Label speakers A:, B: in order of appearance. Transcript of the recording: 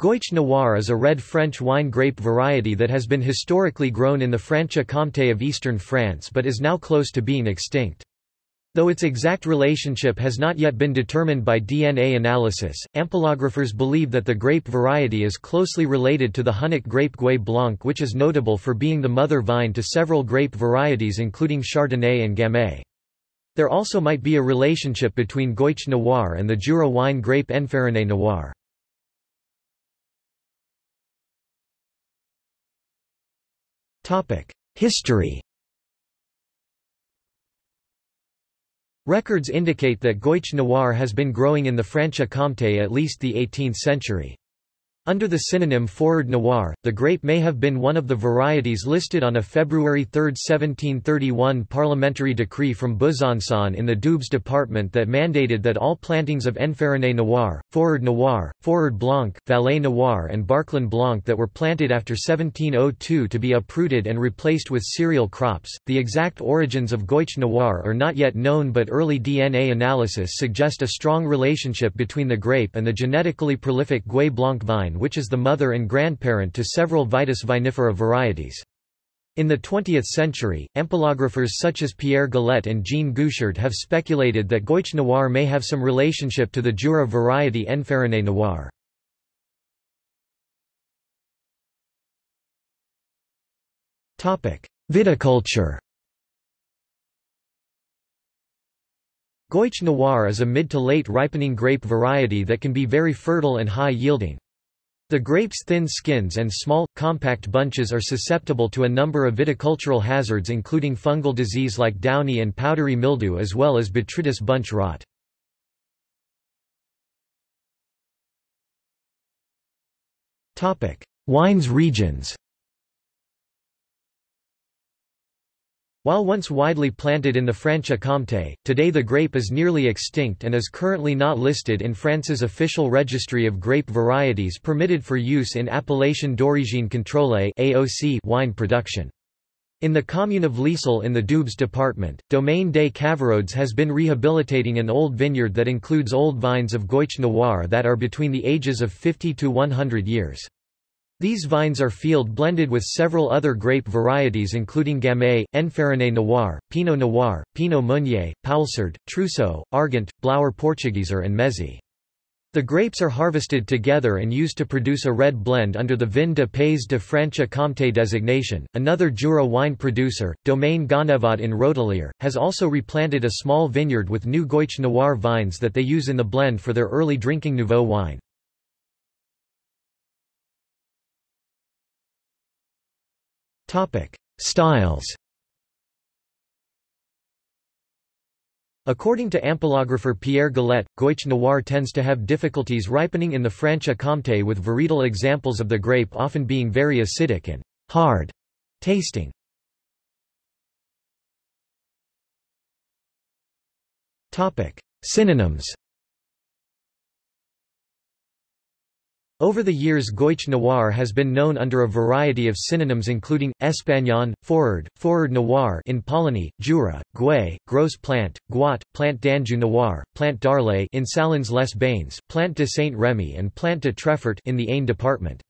A: Gouget Noir is a red French wine grape variety that has been historically grown in the Franche-Comté of eastern France but is now close to being extinct. Though its exact relationship has not yet been determined by DNA analysis, ampelographers believe that the grape variety is closely related to the Hunnic grape Gouais Blanc which is notable for being the mother vine to several grape varieties including Chardonnay and Gamay. There also might be a relationship between Gouget Noir and the Jura wine grape Enfariné Noir. History Records indicate that Gouget Noir has been growing in the Franche-Comté at least the 18th century. Under the synonym Fourrard Noir, the grape may have been one of the varieties listed on a February 3, 1731 parliamentary decree from Besançon in the Doubs department that mandated that all plantings of Enfariné Noir, Fourrard Noir, Fourrard Blanc, Valais Noir and Barclin Blanc that were planted after 1702 to be uprooted and replaced with cereal crops. The exact origins of Gouget Noir are not yet known but early DNA analysis suggest a strong relationship between the grape and the genetically prolific Gouais Blanc vine vine which is the mother and grandparent to several Vitis vinifera varieties. In the 20th century, ampelographers such as Pierre Galet and Jean Gouchard have speculated that Gouget Noir may have some relationship to the Jura variety Enfariné Noir. Viticulture Gouget Noir is a mid to late ripening grape variety that can be very fertile and high yielding. The grape's thin skins and small, compact bunches are susceptible to a number of viticultural hazards including fungal disease like downy and powdery mildew as well as botrytis bunch rot. Wines regions While once widely planted in the Franche-Comté, today the grape is nearly extinct and is currently not listed in France's official registry of grape varieties permitted for use in Appellation d'origine contrôlée (AOC) wine production. In the commune of Liesle in the Doubs department, Domaine des Cavarodes has been rehabilitating an old vineyard that includes old vines of Gouget Noir that are between the ages of 50 to 100 years. These vines are field blended with several other grape varieties including Gamay, Enfariné Noir, Pinot Noir, Pinot Meunier, Poulsard, Trousseau, Argant, Blauer Portugieser and Mézy. The grapes are harvested together and used to produce a red blend under the Vin de Pays de Franche-Comté designation. Another Jura wine producer, Domaine Ganevat in Rotalier, has also replanted a small vineyard with new Gouget Noir vines that they use in the blend for their early drinking Nouveau wine. Topic: Styles. According to ampelographer Pierre Galet, Gouget Noir tends to have difficulties ripening in the Franche-Comté with varietal examples of the grape often being very acidic and hard tasting. Synonyms Over the years Gouget Noir has been known under a variety of synonyms including, Espagnon, Fourrard, Fourrard Noir in Poligny, Jura, Gouais, Gros Plant, Gouat, Plant d'Anjou Noir, Plant d'Arles in Salins les Bains, Plant de Saint-Rémy and Plant de Treffert in the Aisne department.